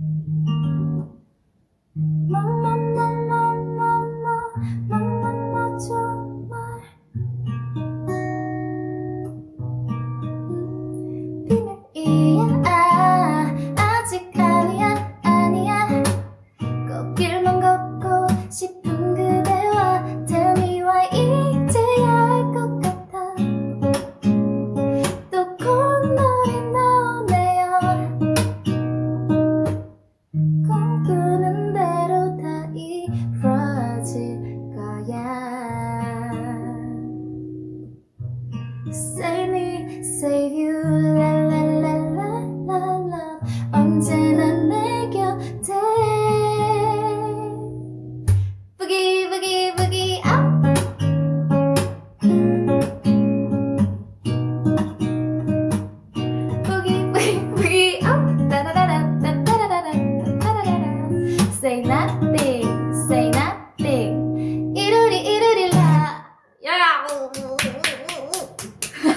Mm-hmm. Save me, save you, la la la la la la 언제나 내 곁에 Boogie, boogie, boogie, up Boogie, boogie, boogie, up da da da da da da da da da da da Say nothing, say nothing 이루리 이루리 라 야!